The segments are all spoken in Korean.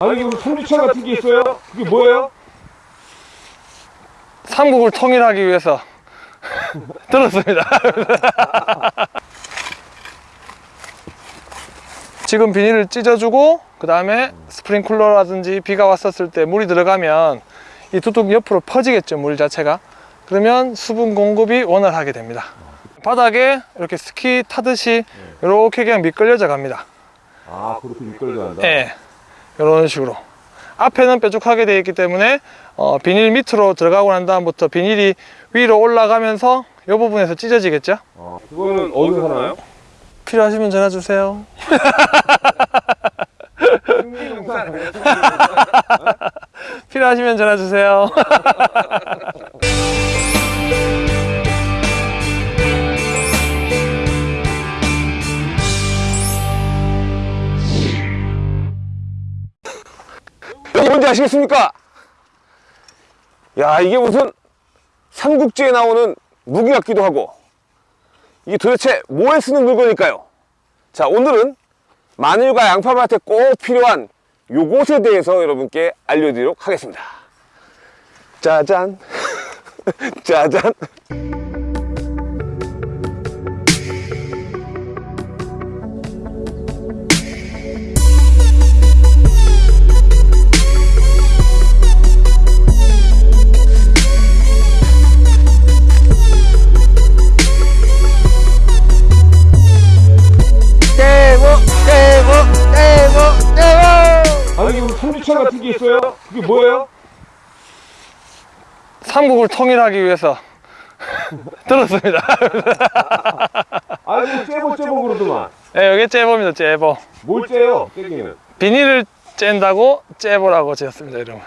아니 이거 성주차 같은 게 있어요? 그게 뭐예요? 삼국을 통일하기 위해서 들었습니다. 지금 비닐을 찢어주고 그 다음에 스프링쿨러라든지 비가 왔었을 때 물이 들어가면 이 두둑 옆으로 퍼지겠죠 물 자체가 그러면 수분 공급이 원활하게 됩니다 바닥에 이렇게 스키 타듯이 이렇게 그냥 미끌려져 갑니다. 아 그렇게 미끌려 간다. 예, 이런 식으로. 앞에는 뾰족하게 되어 있기 때문에 어, 비닐 밑으로 들어가고 난 다음부터 비닐이 위로 올라가면서 이 부분에서 찢어지겠죠? 어, 그거는 어디서 사나요? 필요하시면 전화 주세요? 필요하시면 전화 주세요 아시겠습니까? 야 이게 무슨 삼국지에 나오는 무기 같기도 하고 이게 도대체 뭐에 쓰는 물건일까요? 자 오늘은 마늘과 양파밭에 꼭 필요한 요것에 대해서 여러분께 알려드리도록 하겠습니다 짜잔 짜잔 그게 뭐예요? 삼국을 통일하기 위해서. 들었습니다. 아니 째보 째보 그러더만. 예, 여기 째보입니다 째보. 뭘 째요 째기는? 비닐을 짠다고 째보라고 지었습니다 이름을.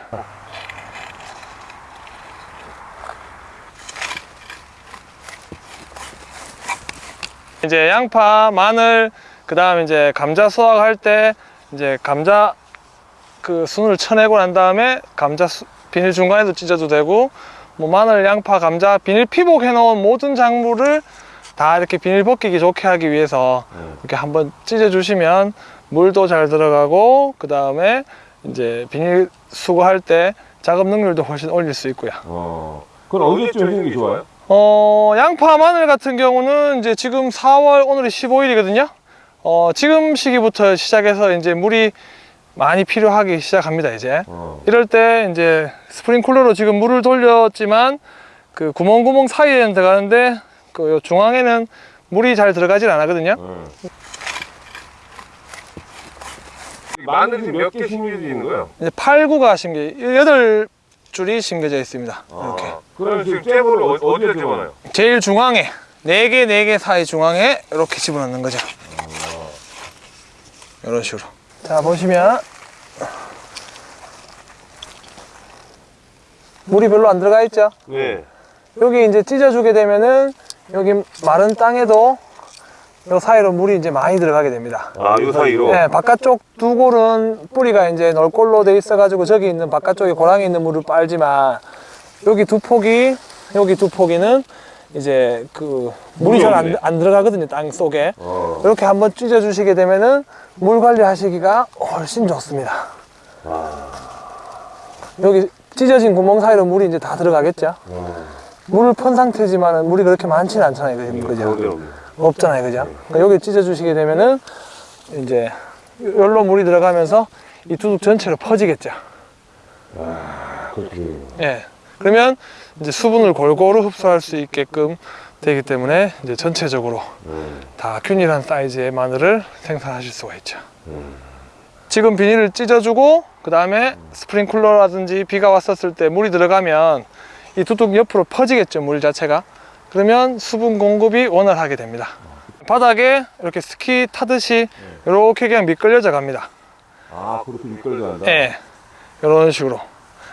이제 양파, 마늘, 그 다음 이제 감자 수확할 때 이제 감자 그 순을 쳐내고 난 다음에 감자 수- 비닐 중간에도 찢어도 되고 뭐 마늘, 양파, 감자 비닐 피복 해 놓은 모든 작물을 다 이렇게 비닐 벗기기 좋게 하기 위해서 이렇게 한번 찢어 주시면 물도 잘 들어가고 그 다음에 이제 비닐 수거할 때 작업 능률도 훨씬 올릴 수 있고요. 어 그건 언제쯤 해주는 게 좋아요? 어, 양파, 마늘 같은 경우는 이제 지금 4월 오늘이 15일이거든요. 어, 지금 시기부터 시작해서 이제 물이 많이 필요하기 시작합니다, 이제. 어. 이럴 때 이제 스프링쿨러로 지금 물을 돌렸지만 그 구멍구멍 사이에는 들어가는데 그 중앙에는 물이 잘 들어가질 않거든요. 어. 마늘이 몇 개 심겨져 있는 거예요? 이제 8, 9가 심겨, 8줄이 심겨져 있습니다. 이렇게. 아, 그럼 지금 째보를 어, 어디에 집어넣어요? 제일 중앙에, 4개, 4개 사이 중앙에 이렇게 집어넣는 거죠. 이런 식으로. 자, 보시면. 물이 별로 안 들어가 있죠? 네. 여기 이제 찢어주게 되면은 여기 마른 땅에도 요 사이로 물이 이제 많이 들어가게 됩니다. 아, 요 사이로? 네, 바깥쪽 두 골은 뿌리가 이제 널골로 돼 있어가지고 저기 있는 바깥쪽에 고랑이 있는 물을 빨지만 여기 두 폭이 여기 두 폭이는 이제 그 물이 잘 안 안 들어가거든요 땅 속에 어. 이렇게 한번 찢어 주시게 되면은 물 관리하시기가 훨씬 좋습니다. 여기 찢어진 구멍 사이로 물이 이제 다 들어가겠죠. 물을 펀 상태지만은 물이 그렇게 많지는 않잖아요, 그죠? 그죠? 없잖아요, 그죠? 그러니까 여기 찢어 주시게 되면은 이제 열로 물이 들어가면서 이 두둑 전체로 퍼지겠죠. 그렇군요. 예. 그러면 이제 수분을 골고루 흡수할 수 있게끔 되기 때문에 이제 전체적으로 다 균일한 사이즈의 마늘을 생산하실 수가 있죠. 지금 비닐을 찢어주고 그 다음에 스프링쿨러라든지 비가 왔었을 때 물이 들어가면 이 두둑 옆으로 퍼지겠죠 물 자체가. 그러면 수분 공급이 원활하게 됩니다. 바닥에 이렇게 스키 타듯이 이렇게 그냥 미끌려져 갑니다. 아, 그렇게 미끌려 간다? 예, 이런 식으로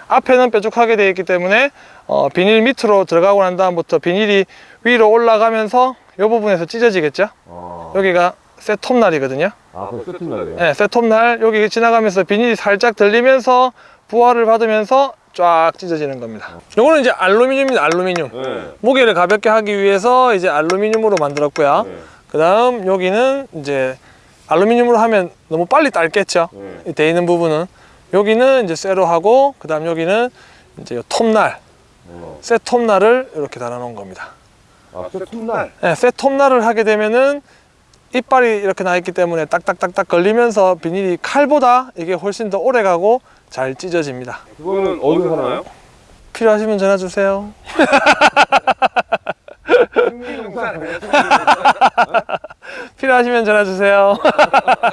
앞에는 뾰족하게 되어 있기 때문에 어, 비닐 밑으로 들어가고 난 다음부터 비닐이 위로 올라가면서 이 부분에서 찢어지겠죠 어. 여기가 셋톱날이거든요 아, 그럼 세팅날이에요? 네, 셋톱날 여기 지나가면서 비닐이 살짝 들리면서 부하를 받으면서 쫙 찢어지는 겁니다 요거는 이제 알루미늄입니다 알루미늄 네. 무게를 가볍게 하기 위해서 이제 알루미늄으로 만들었고요 네. 그 다음 여기는 이제 알루미늄으로 하면 너무 빨리 딸겠죠. 네. 이돼 있는 부분은 여기는 이제 쇠로 하고 그 다음 여기는 이제 요 톱날, 어. 쇠 톱날을 이렇게 달아 놓은 겁니다. 아, 쇠 톱날. 네, 쇠 톱날을 하게 되면은 이빨이 이렇게 나 있기 때문에 딱딱딱딱 걸리면서 비닐이 칼보다 이게 훨씬 더 오래 가고 잘 찢어집니다. 그거는 어디서 사나요? 필요하시면 전화 주세요. 필요하시면 전화 주세요.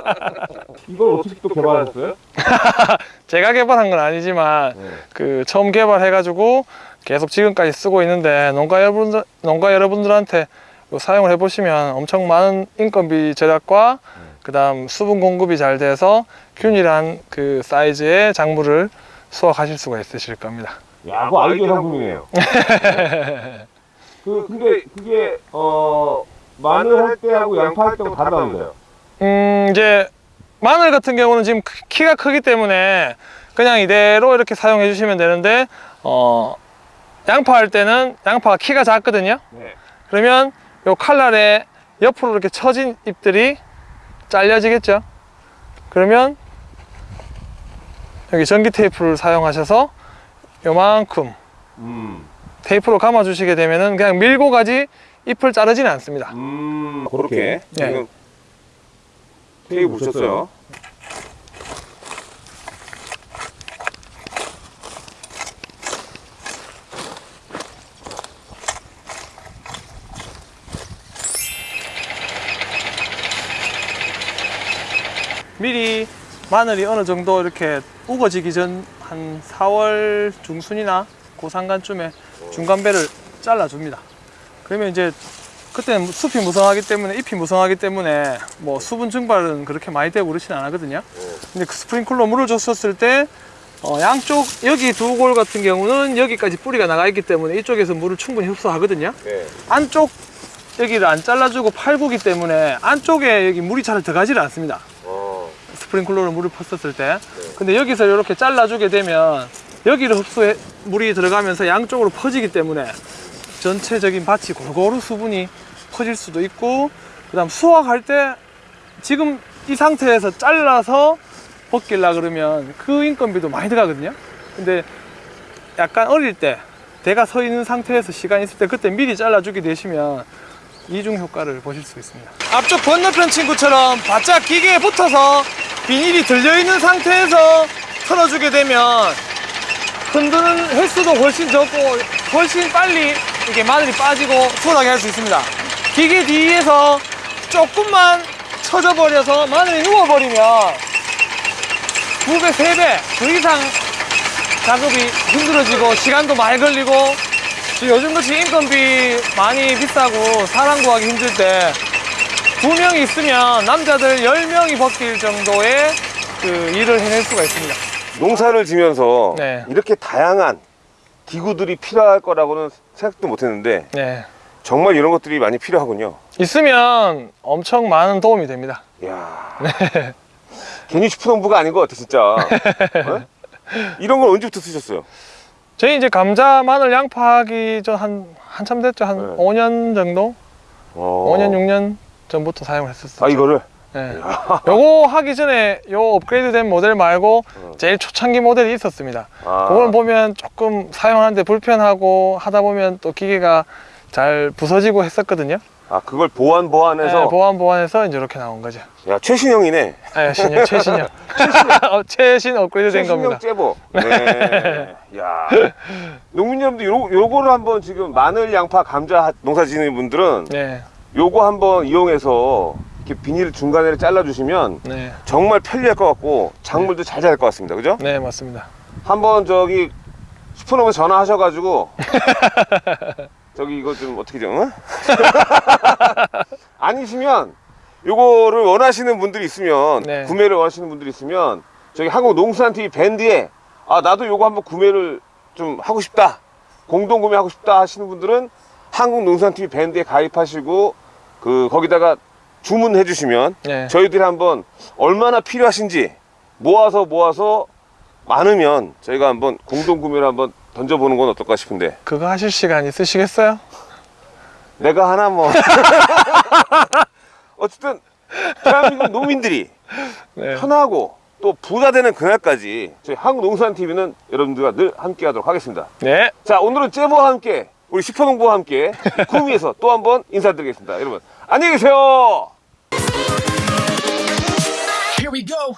이걸 어떻게 또 개발하셨어요? 제가 개발한 건 아니지만 네. 그 처음 개발해가지고 계속 지금까지 쓰고 있는데 농가 여러분들 농가 여러분들한테 사용을 해보시면 엄청 많은 인건비 절약과 그다음 수분 공급이 잘 돼서 균일한 그 사이즈의 작물을 수확하실 수가 있으실 겁니다. 야, 그거 아이디어 상품이네요. 그 근데 그게 어 마늘 할 때하고 양파 할 때하고 다르다면서요? 음 이제 마늘 같은 경우는 지금 크- 키가 크기 때문에 그냥 이대로 이렇게 사용해 주시면 되는데 어 양파 할 때는 양파가 키가 작거든요. 네. 그러면 요 칼날에 옆으로 이렇게 처진 잎들이 잘려지겠죠 그러면 여기 전기 테이프를 사용하셔서 요만큼 음. 테이프로 감아 주시게 되면은 그냥 밀고 가지 잎을 자르지는 않습니다 음. 그렇게 네. 지금 테이프 붙였어요. 미리 마늘이 어느 정도 이렇게 우거지기 전 한 4월 중순이나 고상간쯤에 중간배를 잘라줍니다. 그러면 이제 그때는 숲이 무성하기 때문에 잎이 무성하기 때문에 뭐 수분 증발은 그렇게 많이 되고 그렇진 않거든요. 근데 그 스프링클러 물을 줬었을 때 어, 양쪽 여기 두 골 같은 경우는 여기까지 뿌리가 나가 있기 때문에 이쪽에서 물을 충분히 흡수하거든요. 네. 안쪽 여기를 안 잘라주고 팔구기 때문에 안쪽에 여기 물이 잘 들어가지를 않습니다. 어. 스프링클러로 물을 폈었을 때. 근데 여기서 이렇게 잘라주게 되면 여기를 흡수해 물이 들어가면서 양쪽으로 퍼지기 때문에 전체적인 밭이 골고루 수분이 퍼질 수도 있고 그 다음 수확할 때 지금 이 상태에서 잘라서 벗길라 그러면 그 인건비도 많이 들어가거든요. 근데 약간 어릴 때 대가 서 있는 상태에서 시간 있을 때 그때 미리 잘라주게 되시면 이중 효과를 보실 수 있습니다. 앞쪽 건너편 친구처럼 바짝 기계에 붙어서 비닐이 들려 있는 상태에서 털어주게 되면 흔드는 횟수도 훨씬 적고 훨씬 빨리 이게 마늘이 빠지고 수월하게 할 수 있습니다. 기계 뒤에서 조금만 쳐져 버려서 마늘이 누워버리면 두 배, 세배그 이상 작업이 힘들어지고 시간도 많이 걸리고 요즘같이 인건비 많이 비싸고 사람 구하기 힘들 때 두 명이 있으면 남자들 열 명이 벗길 정도의 그 일을 해낼 수가 있습니다. 농사를 지면서 네. 이렇게 다양한 기구들이 필요할 거라고는 생각도 못했는데 네. 정말 이런 것들이 많이 필요하군요. 있으면 엄청 많은 도움이 됩니다. 이야. 괜히 슈퍼농부가 아닌 것 같아 진짜. 어? 이런 걸 언제부터 쓰셨어요? 저희 이제 감자, 마늘, 양파 하기 전 한 한참 됐죠. 한 네. 5년 정도? 어. 5년, 6년 전부터 사용을 했었어요. 아 이거를 네. 요거 하기 전에 요 업그레이드 된 모델 말고 어. 제일 초창기 모델이 있었습니다. 아, 그걸 보면 조금 사용하는데 불편하고 하다 보면 또 기계가 잘 부서지고 했었거든요. 아 그걸 보완 보완해서 네, 보완 보완해서 이제 이렇게 나온 거죠. 야 최신형이네. 네, 신형, 최신형. 어, 최신 업그레이드 된 최신형 겁니다. 제보. 네. 야. 농민 여러분들 요 요거를 한번 지금 마늘, 양파, 감자 농사 지는 분들은 네, 요거 한번 이용해서 이렇게 비닐 중간에 잘라 주시면 네, 정말 편리할 것 같고 작물도 잘 자랄 것 같습니다. 그죠? 네, 맞습니다. 한번 저기 슈퍼노브 전화하셔가지고 저기 이거 좀 어떻게 좀 응? 아니시면 요거를 원하시는 분들이 있으면 네. 구매를 원하시는 분들이 있으면 저기 한국 농수산 TV 밴드에 아 나도 요거 한번 구매를 좀 하고 싶다 공동 구매하고 싶다 하시는 분들은 한국 농수산 TV 밴드에 가입하시고 그 거기다가 주문해 주시면 네, 저희들이 한번 얼마나 필요하신지 모아서 모아서 많으면 저희가 한번 공동 구매를 한번 던져보는 건 어떨까 싶은데 그거 하실 시간 있으시겠어요? 내가 하나 뭐 어쨌든 대한민국 농민들이 네. 편하고 또 부자 되는 그날까지 저희 한국농산TV는 여러분들과 늘 함께 하도록 하겠습니다. 네. 자, 오늘은 제보와 함께 우리 슈퍼농부와 함께 구미에서 또 한번 인사드리겠습니다. 여러분, 안녕히 계세요! Here we go.